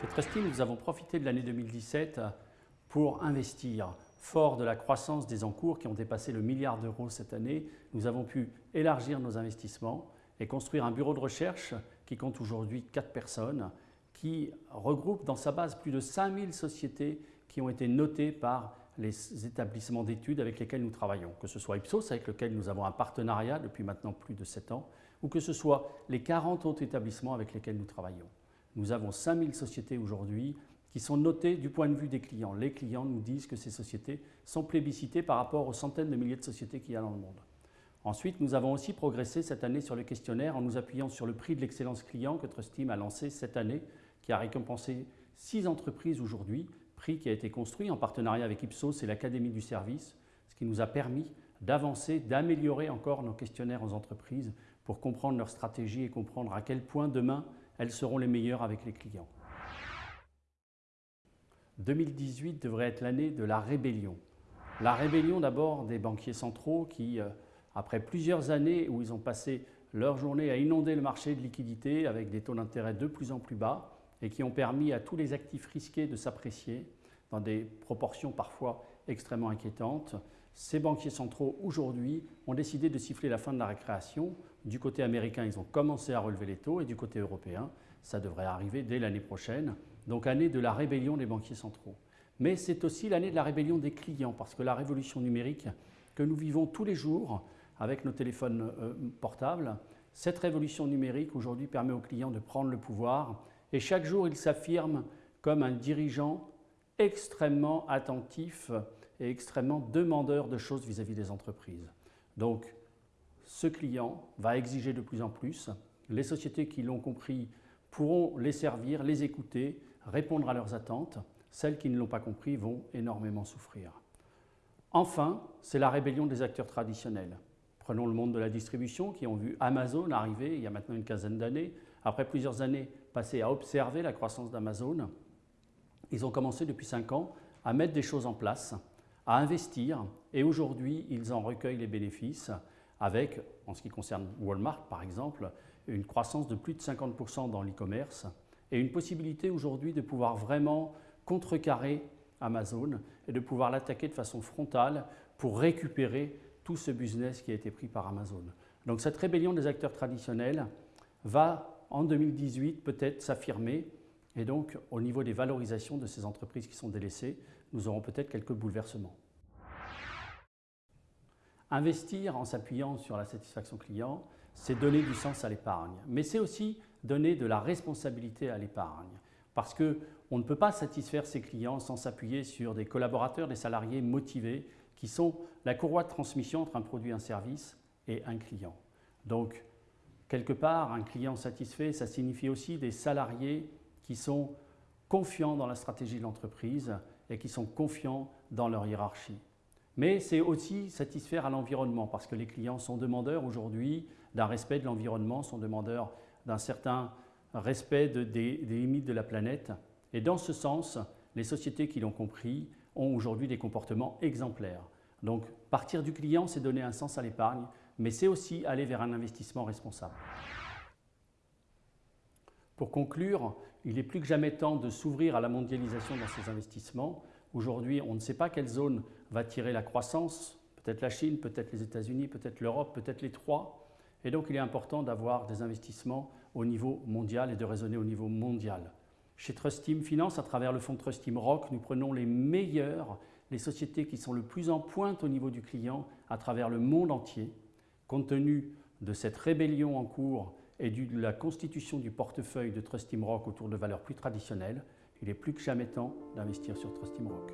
Chez Trusty, nous avons profité de l'année 2017 pour investir. Fort de la croissance des encours qui ont dépassé le milliard d'euros cette année, nous avons pu élargir nos investissements et construire un bureau de recherche qui compte aujourd'hui 4 personnes, qui regroupe dans sa base plus de 5000 sociétés qui ont été notées par les établissements d'études avec lesquels nous travaillons, que ce soit Ipsos avec lequel nous avons un partenariat depuis maintenant plus de 7 ans, ou que ce soit les 40 autres établissements avec lesquels nous travaillons. Nous avons 5000 sociétés aujourd'hui qui sont notées du point de vue des clients. Les clients nous disent que ces sociétés sont plébiscitées par rapport aux centaines de milliers de sociétés qu'il y a dans le monde. Ensuite, nous avons aussi progressé cette année sur le questionnaire en nous appuyant sur le prix de l'excellence client que Trustim a lancé cette année, qui a récompensé six entreprises aujourd'hui, prix qui a été construit en partenariat avec Ipsos et l'Académie du service, ce qui nous a permis d'avancer, d'améliorer encore nos questionnaires aux entreprises pour comprendre leur stratégie et comprendre à quel point demain elles seront les meilleures avec les clients. 2018 devrait être l'année de la rébellion. La rébellion d'abord des banquiers centraux qui, euh, après plusieurs années où ils ont passé leur journée à inonder le marché de liquidités avec des taux d'intérêt de plus en plus bas et qui ont permis à tous les actifs risqués de s'apprécier dans des proportions parfois extrêmement inquiétantes, ces banquiers centraux, aujourd'hui, ont décidé de siffler la fin de la récréation. Du côté américain, ils ont commencé à relever les taux et du côté européen, ça devrait arriver dès l'année prochaine. Donc année de la rébellion des banquiers centraux. Mais c'est aussi l'année de la rébellion des clients parce que la révolution numérique que nous vivons tous les jours avec nos téléphones euh, portables, cette révolution numérique aujourd'hui permet aux clients de prendre le pouvoir et chaque jour il s'affirme comme un dirigeant extrêmement attentif et extrêmement demandeur de choses vis-à-vis des entreprises. Donc, ce client va exiger de plus en plus. Les sociétés qui l'ont compris pourront les servir, les écouter, répondre à leurs attentes. Celles qui ne l'ont pas compris vont énormément souffrir. Enfin, c'est la rébellion des acteurs traditionnels. Prenons le monde de la distribution qui ont vu Amazon arriver il y a maintenant une quinzaine d'années. Après plusieurs années passées à observer la croissance d'Amazon, ils ont commencé depuis cinq ans à mettre des choses en place à investir et aujourd'hui ils en recueillent les bénéfices avec, en ce qui concerne Walmart par exemple, une croissance de plus de 50% dans l'e-commerce et une possibilité aujourd'hui de pouvoir vraiment contrecarrer Amazon et de pouvoir l'attaquer de façon frontale pour récupérer tout ce business qui a été pris par Amazon. Donc cette rébellion des acteurs traditionnels va en 2018 peut-être s'affirmer et donc au niveau des valorisations de ces entreprises qui sont délaissées, nous aurons peut-être quelques bouleversements. Investir en s'appuyant sur la satisfaction client, c'est donner du sens à l'épargne, mais c'est aussi donner de la responsabilité à l'épargne. Parce qu'on ne peut pas satisfaire ses clients sans s'appuyer sur des collaborateurs, des salariés motivés qui sont la courroie de transmission entre un produit, un service et un client. Donc, quelque part, un client satisfait, ça signifie aussi des salariés qui sont confiants dans la stratégie de l'entreprise et qui sont confiants dans leur hiérarchie. Mais c'est aussi satisfaire à l'environnement parce que les clients sont demandeurs aujourd'hui d'un respect de l'environnement, sont demandeurs d'un certain respect des, limites de la planète. Et dans ce sens, les sociétés qui l'ont compris ont aujourd'hui des comportements exemplaires. Donc partir du client, c'est donner un sens à l'épargne, mais c'est aussi aller vers un investissement responsable. Pour conclure, il est plus que jamais temps de s'ouvrir à la mondialisation dans ces investissements. Aujourd'hui, on ne sait pas quelle zone va tirer la croissance, peut-être la Chine, peut-être les États-Unis, peut-être l'Europe, peut-être les trois. Et donc il est important d'avoir des investissements au niveau mondial et de raisonner au niveau mondial. Chez Trustim Finance, à travers le fonds Trustim Rock, nous prenons les meilleurs, les sociétés qui sont le plus en pointe au niveau du client à travers le monde entier. Compte tenu de cette rébellion en cours et de la constitution du portefeuille de Trust Rock autour de valeurs plus traditionnelles, il est plus que jamais temps d'investir sur Trust Rock.